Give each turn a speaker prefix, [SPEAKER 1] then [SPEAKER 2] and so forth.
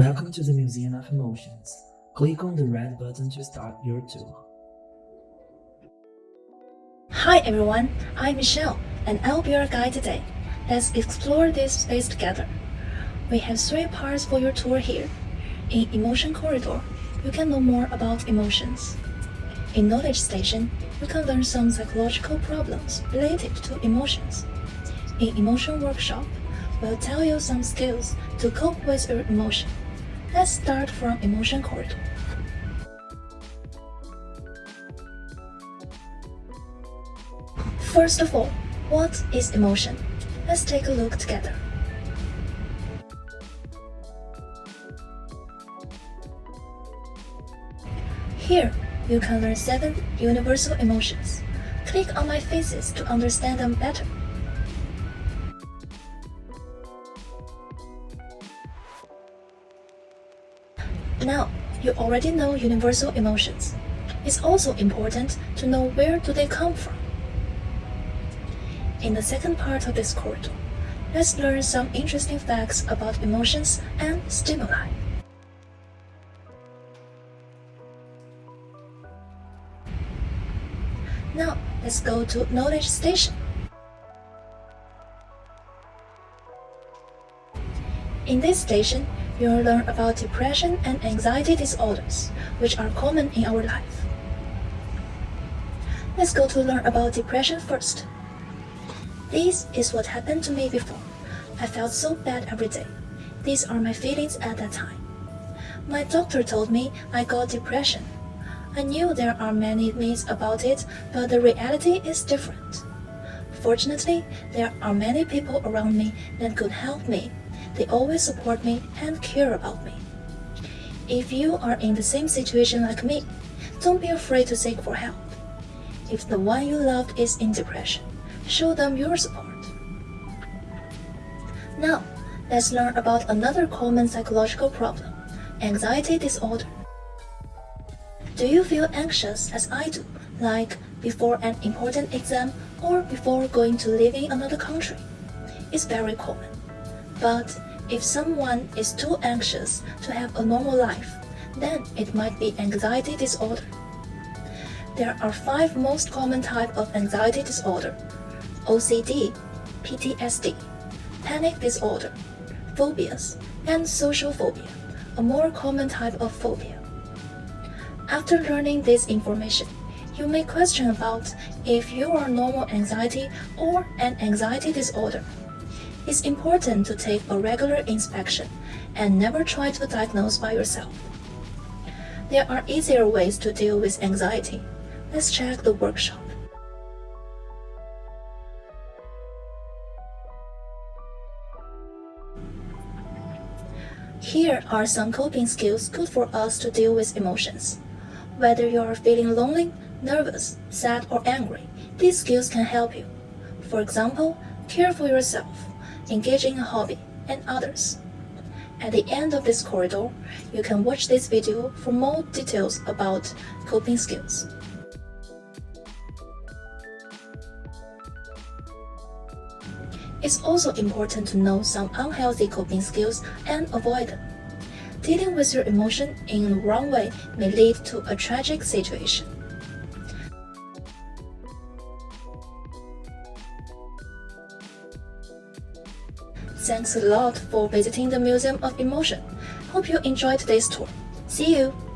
[SPEAKER 1] Welcome to the Museum of Emotions. Click on the red button to start your tour.
[SPEAKER 2] Hi everyone, I'm Michelle and I'll be your guide today. Let's explore this space together. We have three parts for your tour here. In Emotion Corridor, you can know more about emotions. In Knowledge Station, you can learn some psychological problems related to emotions. In Emotion Workshop, we'll tell you some skills to cope with your emotion. Let's start from Emotion Corridor. First of all, what is emotion? Let's take a look together. Here, you can learn 7 universal emotions. Click on my faces to understand them better. Now, you already know universal emotions. It's also important to know where do they come from. In the second part of this corridor, let's learn some interesting facts about emotions and stimuli. Now, let's go to Knowledge Station. In this station, you'll learn about depression and anxiety disorders, which are common in our life. Let's go to learn about depression first. This is what happened to me before. I felt so bad every day. These are my feelings at that time. My doctor told me I got depression I knew there are many myths about it, but the reality is different. Fortunately, there are many people around me that could help me. They always support me and care about me. If you are in the same situation like me, don't be afraid to seek for help. If the one you love is in depression, show them your support. Now, let's learn about another common psychological problem, anxiety disorder. Do you feel anxious as I do, like before an important exam or before going to live in another country? It's very common. But if someone is too anxious to have a normal life, then it might be anxiety disorder. There are five most common types of anxiety disorder. OCD, PTSD, panic disorder, phobias, and social phobia, a more common type of phobia. After learning this information, you may question about if you are normal anxiety or an anxiety disorder. It's important to take a regular inspection and never try to diagnose by yourself. There are easier ways to deal with anxiety. Let's check the workshop. Here are some coping skills good for us to deal with emotions. Whether you are feeling lonely, nervous, sad, or angry, these skills can help you. For example, care for yourself, engage in a hobby, and others. At the end of this corridor, you can watch this video for more details about coping skills. It's also important to know some unhealthy coping skills and avoid them. Dealing with your emotion in the wrong way may lead to a tragic situation. Thanks a lot for visiting the Museum of Emotion. Hope you enjoyed today's tour. See you!